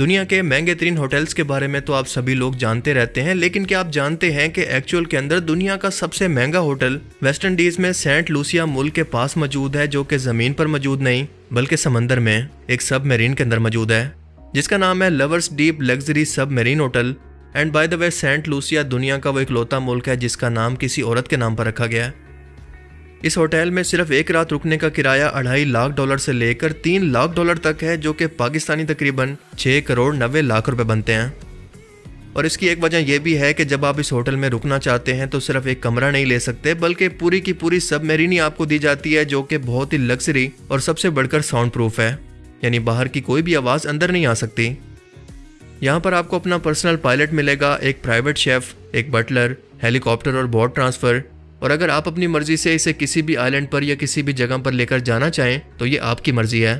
دنیا کے مہنگے ترین ہوٹلز کے بارے میں تو آپ سبھی لوگ جانتے رہتے ہیں، لیکن کیا آپ جانتے ہیں کہ ایکچول کے اندر دنیا کا سب سے مہنگا ہوٹل ویسٹ انڈیز میں سینٹ لوسیا ملک کے پاس موجود ہے جو کہ زمین پر موجود نہیں، بلکہ سمندر میں، ایک سب میرین کے اندر موجود ہے۔ جس کا نام ہے Lovers Deep luxury submarine hotel and by the way Saint Lucia دنیا کا وہ اکلوتا ملک ہے جس کا نام کسی عورت کے نام پر رکھا گیا ہے۔ اس ہوٹل میں صرف ایک رات رکنے کا کرایہ اڑھائی لاکھ ڈالر سے لے کر تین لاکھ ڈالر تک ہے، جو کہ پاکستانی تقریباً چھ کروڑ نوے لاکھ روپے بنتے ہیں۔ اور اس کی ایک وجہ یہ بھی ہے کہ جب آپ اس ہوٹل میں رکنا چاہتے ہیں تو صرف ایک کمرہ نہیں لے سکتے، بلکہ پوری کی پوری سب میرینی آپ کو دی جاتی ہے، جو کہ بہت ہی لگژری اور سب سے بڑھ کر ساؤنڈ پروف ہے۔ یعنی باہر کی کوئی بھی آواز اندر نہیں آ سکتی۔ یہاں پر آپ کو اپنا پرسنل پائلٹ ملے گا، ایک پرائیویٹ شیف، ایک بٹلر ہیلی کاپٹر اور بورڈ ٹرانسفر۔ اور اگر آپ اپنی مرضی سے اسے کسی بھی آئلینڈ پر یا کسی بھی جگہ پر لے کر جانا چاہیں تو یہ آپ کی مرضی ہے۔